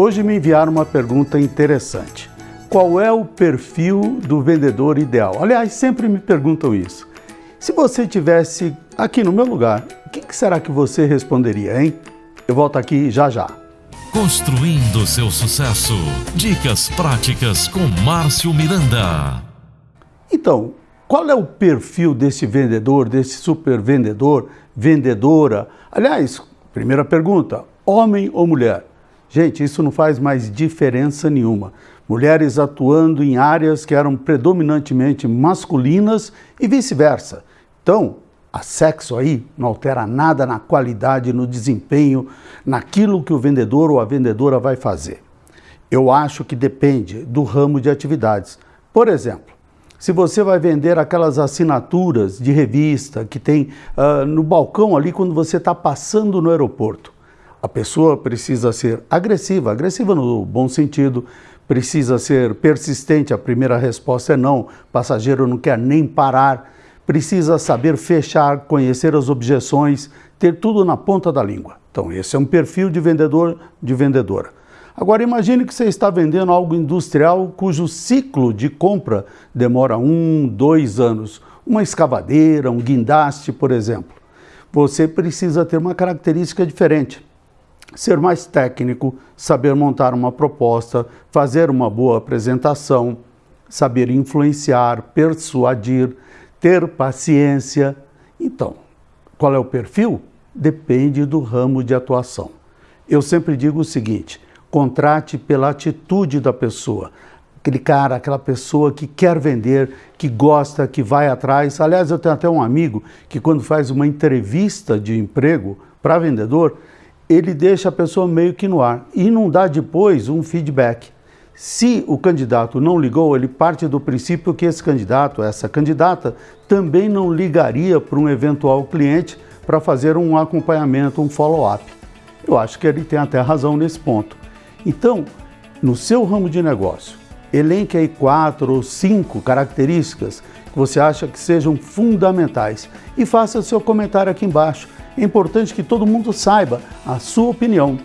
Hoje me enviaram uma pergunta interessante. Qual é o perfil do vendedor ideal? Aliás, sempre me perguntam isso. Se você tivesse aqui no meu lugar, o que será que você responderia, hein? Eu volto aqui já já. Construindo seu sucesso. Dicas práticas com Márcio Miranda. Então, qual é o perfil desse vendedor, desse super vendedor, vendedora? Aliás, primeira pergunta, homem ou mulher? Gente, isso não faz mais diferença nenhuma. Mulheres atuando em áreas que eram predominantemente masculinas e vice-versa. Então, a sexo aí não altera nada na qualidade, no desempenho, naquilo que o vendedor ou a vendedora vai fazer. Eu acho que depende do ramo de atividades. Por exemplo, se você vai vender aquelas assinaturas de revista que tem uh, no balcão ali quando você está passando no aeroporto, a pessoa precisa ser agressiva, agressiva no bom sentido, precisa ser persistente, a primeira resposta é não, o passageiro não quer nem parar, precisa saber fechar, conhecer as objeções, ter tudo na ponta da língua. Então, esse é um perfil de vendedor, de vendedora. Agora, imagine que você está vendendo algo industrial cujo ciclo de compra demora um, dois anos. Uma escavadeira, um guindaste, por exemplo. Você precisa ter uma característica diferente ser mais técnico, saber montar uma proposta, fazer uma boa apresentação, saber influenciar, persuadir, ter paciência. Então, qual é o perfil? Depende do ramo de atuação. Eu sempre digo o seguinte: contrate pela atitude da pessoa. Aquele cara, aquela pessoa que quer vender, que gosta, que vai atrás. Aliás, eu tenho até um amigo que, quando faz uma entrevista de emprego para vendedor, ele deixa a pessoa meio que no ar e não dá depois um feedback. Se o candidato não ligou, ele parte do princípio que esse candidato, essa candidata, também não ligaria para um eventual cliente para fazer um acompanhamento, um follow-up. Eu acho que ele tem até razão nesse ponto. Então, no seu ramo de negócio, elenque aí quatro ou cinco características que você acha que sejam fundamentais e faça seu comentário aqui embaixo é importante que todo mundo saiba a sua opinião.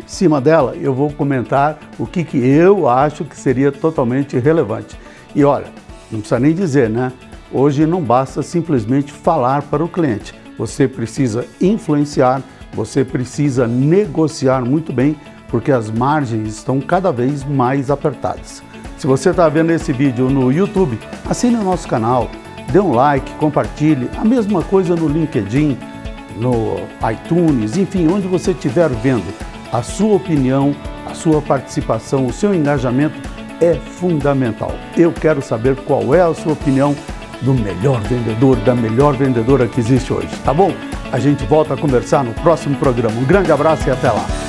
Em cima dela, eu vou comentar o que, que eu acho que seria totalmente relevante. E olha, não precisa nem dizer, né? Hoje não basta simplesmente falar para o cliente. Você precisa influenciar, você precisa negociar muito bem, porque as margens estão cada vez mais apertadas. Se você está vendo esse vídeo no YouTube, assine o nosso canal, dê um like, compartilhe. A mesma coisa no LinkedIn, no iTunes, enfim, onde você estiver vendo, a sua opinião, a sua participação, o seu engajamento é fundamental. Eu quero saber qual é a sua opinião do melhor vendedor, da melhor vendedora que existe hoje, tá bom? A gente volta a conversar no próximo programa. Um grande abraço e até lá!